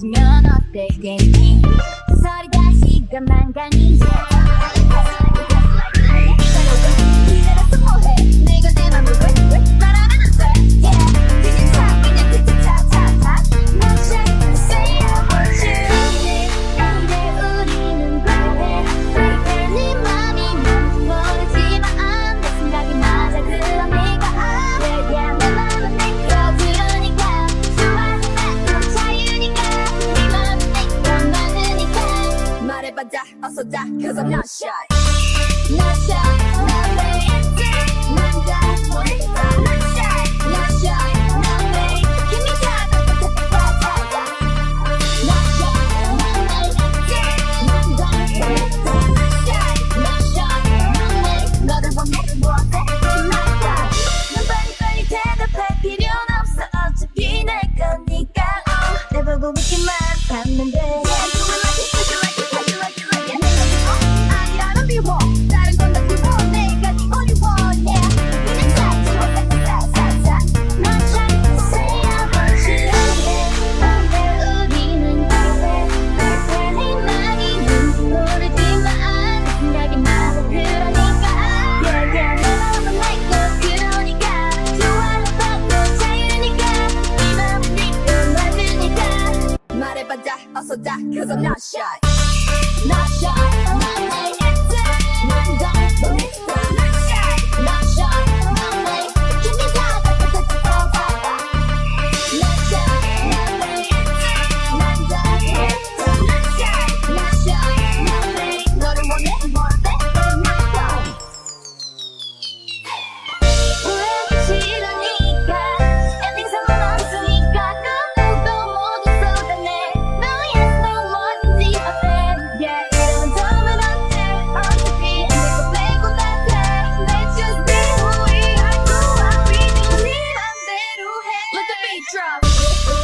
빠지면 어때 괜히 서리다 시간만 가니 y I die, also die, cause I'm not shy. Not shy, not lazy, not die. that, cause I'm not shy. Not shy, I'm not like actor. Not Thank you.